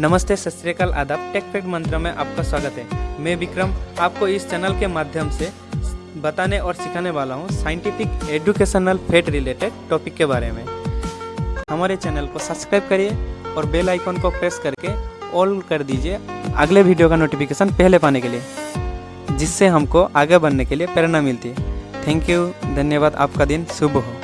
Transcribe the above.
नमस्ते, सत श्रीकाल आदाब। टेक फैक्ट मंत्र में आपका स्वागत है। मैं विक्रम आपको इस चैनल के माध्यम से बताने और सिखाने वाला हूँ scientific educational fact related topic के बारे में। हमारे चैनल को सब्सक्राइब करिए और बेल आइकन को प्रेस करके ऑल कर दीजिए अगले वीडियो का नोटिफिकेशन पहले पाने के लिए, जिससे हमको आगे बढ़ने के लिए प्रेरणा मिलती है। थैंक यू धन्यवाद, आपका दिन शुभ हो।